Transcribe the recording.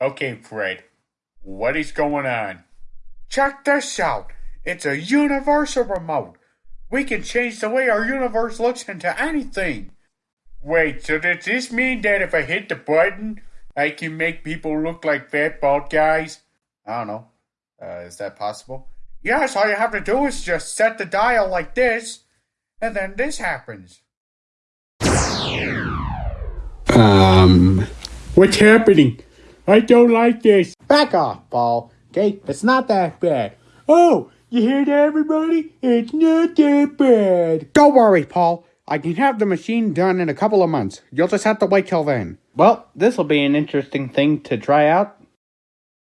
Okay, Fred. What is going on? Check this out. It's a universal remote. We can change the way our universe looks into anything. Wait, so does this mean that if I hit the button, I can make people look like fat bald guys? I don't know. Uh, is that possible? Yes, all you have to do is just set the dial like this, and then this happens. Um, What's happening? I don't like this. back off, Paul. Okay, it's not that bad. Oh, you hear that, everybody? It's not that bad. Don't worry, Paul. I can have the machine done in a couple of months. You'll just have to wait till then. Well, this will be an interesting thing to try out.